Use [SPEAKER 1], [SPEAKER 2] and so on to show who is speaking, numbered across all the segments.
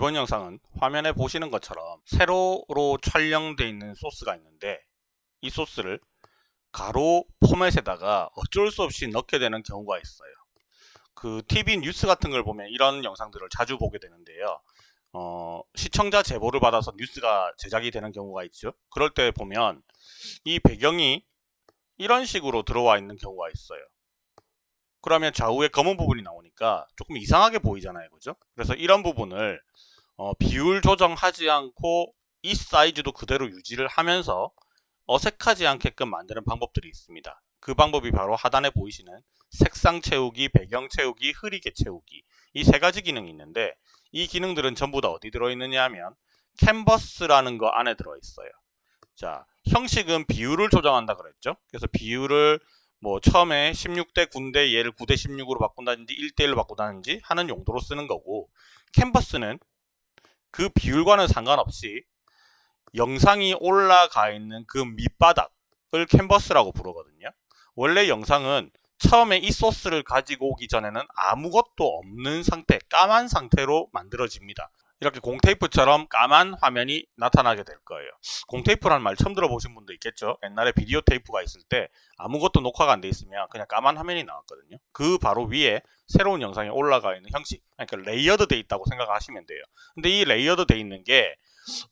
[SPEAKER 1] 이번 영상은 화면에 보시는 것처럼 세로로 촬영되어 있는 소스가 있는데 이 소스를 가로 포맷에다가 어쩔 수 없이 넣게 되는 경우가 있어요. 그 TV 뉴스 같은 걸 보면 이런 영상들을 자주 보게 되는데요. 어, 시청자 제보를 받아서 뉴스가 제작이 되는 경우가 있죠. 그럴 때 보면 이 배경이 이런 식으로 들어와 있는 경우가 있어요. 그러면 좌우에 검은 부분이 나오니까 조금 이상하게 보이잖아요. 그죠? 그래서 이런 부분을 어, 비율 조정하지 않고 이 사이즈도 그대로 유지를 하면서 어색하지 않게끔 만드는 방법들이 있습니다. 그 방법이 바로 하단에 보이시는 색상 채우기, 배경 채우기, 흐리게 채우기 이 세 가지 기능이 있는데 이 기능들은 전부 다 어디 들어있느냐 하면 캔버스라는 거 안에 들어있어요. 자, 형식은 비율을 조정한다 그랬죠. 그래서 비율을 뭐 처음에 16대 9인데 얘를 9대 16으로 바꾼다든지 1대 1로 바꾼다든지 하는 용도로 쓰는 거고 캔버스는 그 비율과는 상관없이 영상이 올라가 있는 그 밑바닥을 캔버스라고 부르거든요. 원래 영상은 처음에 이 소스를 가지고 오기 전에는 아무것도 없는 상태, 까만 상태로 만들어집니다. 이렇게 공테이프처럼 까만 화면이 나타나게 될 거예요. 공테이프라는 말 처음 들어보신 분도 있겠죠. 옛날에 비디오 테이프가 있을 때 아무것도 녹화가 안 돼 있으면 그냥 까만 화면이 나왔거든요. 그 바로 위에 새로운 영상이 올라가 있는 형식, 그러니까 layered 돼 있다고 생각하시면 돼요. 근데 이 layered 돼 있는 게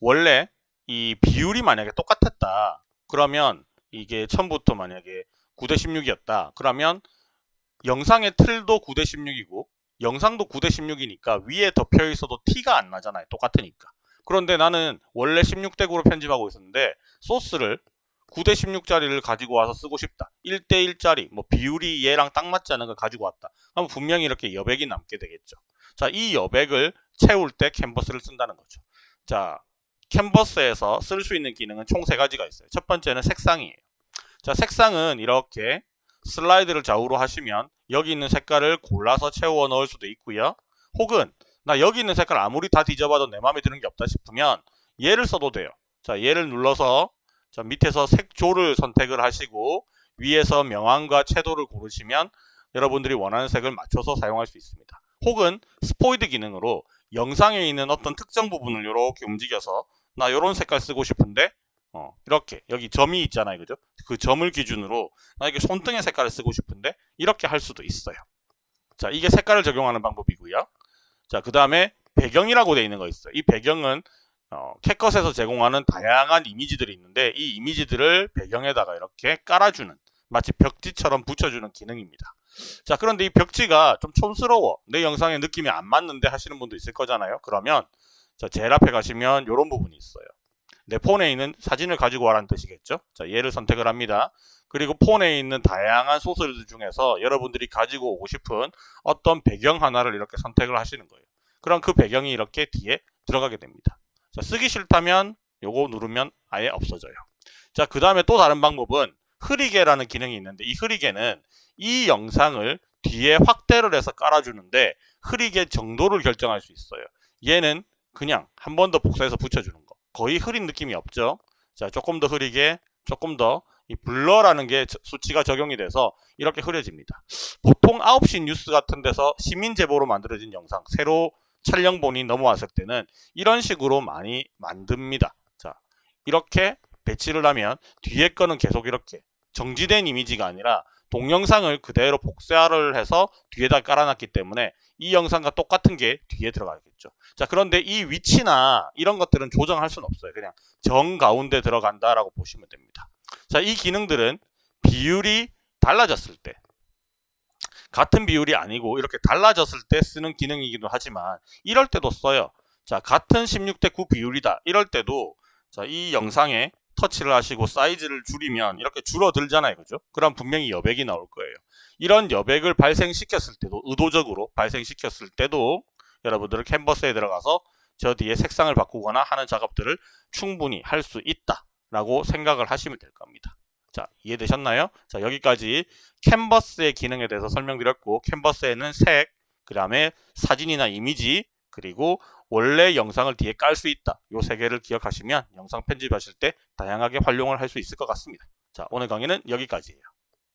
[SPEAKER 1] 원래 이 비율이 만약에 똑같았다. 그러면 이게 처음부터 만약에 9대 16이었다. 그러면 영상의 틀도 9대 16이고 영상도 9대 16이니까 위에 덮여 있어도 티가 안 나잖아요. 똑같으니까. 그런데 나는 원래 16대 9로 편집하고 있었는데 소스를 9대 16짜리를 가지고 와서 쓰고 싶다. 1대 1짜리 뭐 비율이 얘랑 딱 맞지 않은 걸 가지고 왔다. 그럼 분명히 이렇게 여백이 남게 되겠죠. 자, 이 여백을 채울 때 캔버스를 쓴다는 거죠. 자, 캔버스에서 쓸 수 있는 기능은 총 세 가지가 있어요. 첫 번째는 색상이에요. 자, 색상은 이렇게 슬라이드를 좌우로 하시면 여기 있는 색깔을 골라서 채워 넣을 수도 있고요. 혹은 나 여기 있는 색깔 아무리 다 뒤져봐도 내 마음에 드는 게 없다 싶으면 얘를 써도 돼요. 자, 얘를 눌러서 자, 밑에서 색조를 선택을 하시고 위에서 명암과 채도를 고르시면 여러분들이 원하는 색을 맞춰서 사용할 수 있습니다. 혹은 스포이드 기능으로 영상에 있는 어떤 특정 부분을 이렇게 움직여서 나 이런 색깔 쓰고 싶은데 어, 이렇게. 여기 점이 있잖아요. 그죠? 그 점을 기준으로 나에게 손등의 색깔을 쓰고 싶은데 이렇게 할 수도 있어요. 자 이게 색깔을 적용하는 방법이고요. 자그 다음에 배경이라고 되어 있는 거 있어요. 이 배경은 어, 캣컷에서 제공하는 다양한 이미지들이 있는데 이 이미지들을 배경에다가 이렇게 깔아주는 마치 벽지처럼 붙여주는 기능입니다. 자 그런데 이 벽지가 좀 촌스러워. 내 영상에 느낌이 안 맞는데 하시는 분도 있을 거잖아요. 그러면 자 제일 앞에 가시면 이런 부분이 있어요 내 폰에 있는 사진을 가지고 와라는 뜻이겠죠. 자, 얘를 선택을 합니다. 그리고 폰에 있는 다양한 소스들 중에서 여러분들이 가지고 오고 싶은 어떤 배경 하나를 이렇게 선택을 하시는 거예요. 그럼 그 배경이 이렇게 뒤에 들어가게 됩니다. 자, 쓰기 싫다면 요거 누르면 아예 없어져요. 자, 그 다음에 또 다른 방법은 흐리게라는 기능이 있는데 이 흐리게는 이 영상을 뒤에 확대를 해서 깔아주는데 흐리게 정도를 결정할 수 있어요. 얘는 그냥 한 번 더 복사해서 붙여주는 거. 거의 흐린 느낌이 없죠. 자, 조금 더 흐리게, 조금 더 이 블러라는 게 수치가 적용이 돼서 이렇게 흐려집니다. 보통 9시 뉴스 같은 데서 시민 제보로 만들어진 영상, 새로 촬영본이 넘어왔을 때는 이런 식으로 많이 만듭니다. 자, 이렇게 배치를 하면 뒤에 거는 계속 이렇게 정지된 이미지가 아니라 동영상을 그대로 복사를 해서 뒤에다 깔아놨기 때문에 이 영상과 똑같은 게 뒤에 들어가겠죠. 자 그런데 이 위치나 이런 것들은 조정할 수는 없어요. 그냥 정 가운데 들어간다라고 보시면 됩니다. 자 이 기능들은 비율이 달라졌을 때 같은 비율이 아니고 이렇게 달라졌을 때 쓰는 기능이기도 하지만 이럴 때도 써요. 자 같은 16대 9 비율이다. 이럴 때도 자 이 영상에 터치를 하시고 사이즈를 줄이면 이렇게 줄어들잖아요. 그죠? 그럼 분명히 여백이 나올 거예요. 이런 여백을 발생시켰을 때도 의도적으로 발생시켰을 때도 여러분들은 캔버스에 들어가서 저 뒤에 색상을 바꾸거나 하는 작업들을 충분히 할 수 있다 라고 생각을 하시면 될 겁니다. 자 이해되셨나요? 자 여기까지 캔버스의 기능에 대해서 설명드렸고 캔버스에는 색, 그 다음에 사진이나 이미지, 그리고 원래 영상을 뒤에 깔 수 있다. 요 세 개를 기억하시면 영상 편집하실 때 다양하게 활용을 할 수 있을 것 같습니다. 자 오늘 강의는 여기까지예요.